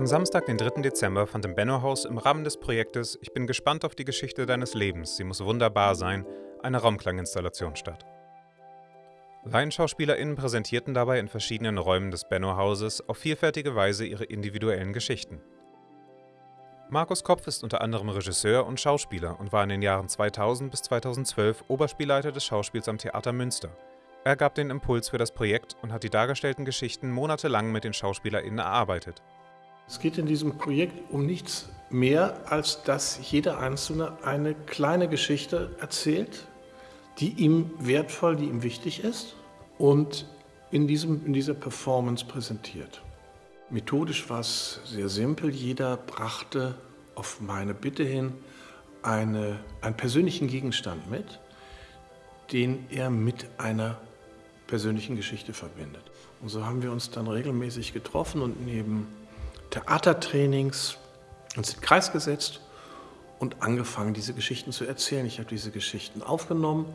Samstag, den 3. Dezember, fand im Benno-Haus im Rahmen des Projektes Ich bin gespannt auf die Geschichte deines Lebens, sie muss wunderbar sein, eine Raumklanginstallation statt. LaienschauspielerInnen präsentierten dabei in verschiedenen Räumen des Benno-Hauses auf vielfältige Weise ihre individuellen Geschichten. Markus Kopf ist unter anderem Regisseur und Schauspieler und war in den Jahren 2000 bis 2012 Oberspielleiter des Schauspiels am Theater Münster. Er gab den Impuls für das Projekt und hat die dargestellten Geschichten monatelang mit den SchauspielerInnen erarbeitet. Es geht in diesem Projekt um nichts mehr, als dass jeder Einzelne eine kleine Geschichte erzählt, die ihm wertvoll, die ihm wichtig ist und in, diesem, in dieser Performance präsentiert. Methodisch war es sehr simpel. Jeder brachte auf meine Bitte hin eine, einen persönlichen Gegenstand mit, den er mit einer persönlichen Geschichte verbindet. Und so haben wir uns dann regelmäßig getroffen und neben Theatertrainings uns in den Kreis gesetzt und angefangen, diese Geschichten zu erzählen. Ich habe diese Geschichten aufgenommen,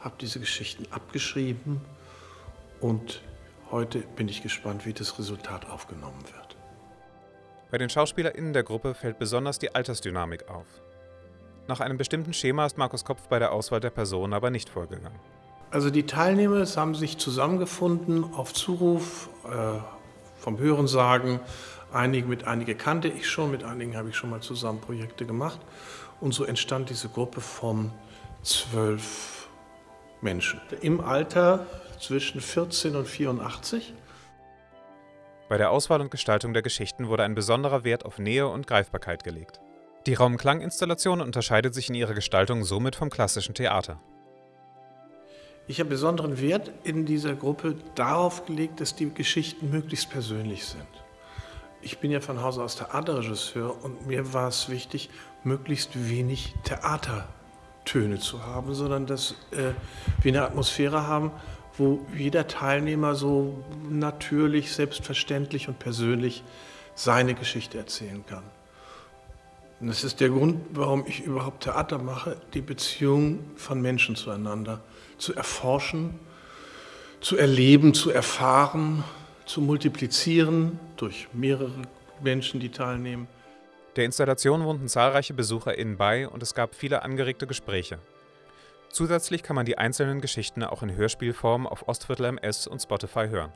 habe diese Geschichten abgeschrieben und heute bin ich gespannt, wie das Resultat aufgenommen wird. Bei den SchauspielerInnen der Gruppe fällt besonders die Altersdynamik auf. Nach einem bestimmten Schema ist Markus Kopf bei der Auswahl der Personen aber nicht vorgegangen. Also die Teilnehmer haben sich zusammengefunden auf Zuruf äh, vom Hörensagen, Einige, mit einigen kannte ich schon, mit einigen habe ich schon mal zusammen Projekte gemacht. Und so entstand diese Gruppe von zwölf Menschen. Im Alter zwischen 14 und 84. Bei der Auswahl und Gestaltung der Geschichten wurde ein besonderer Wert auf Nähe und Greifbarkeit gelegt. Die Raumklanginstallation unterscheidet sich in ihrer Gestaltung somit vom klassischen Theater. Ich habe besonderen Wert in dieser Gruppe darauf gelegt, dass die Geschichten möglichst persönlich sind. Ich bin ja von Hause aus Theaterregisseur und mir war es wichtig, möglichst wenig Theatertöne zu haben, sondern dass äh, wir eine Atmosphäre haben, wo jeder Teilnehmer so natürlich, selbstverständlich und persönlich seine Geschichte erzählen kann. Und das ist der Grund, warum ich überhaupt Theater mache, die Beziehung von Menschen zueinander zu erforschen, zu erleben, zu erfahren, zu multiplizieren durch mehrere Menschen, die teilnehmen. Der Installation wohnten zahlreiche BesucherInnen bei und es gab viele angeregte Gespräche. Zusätzlich kann man die einzelnen Geschichten auch in Hörspielform auf Ostviertel MS und Spotify hören.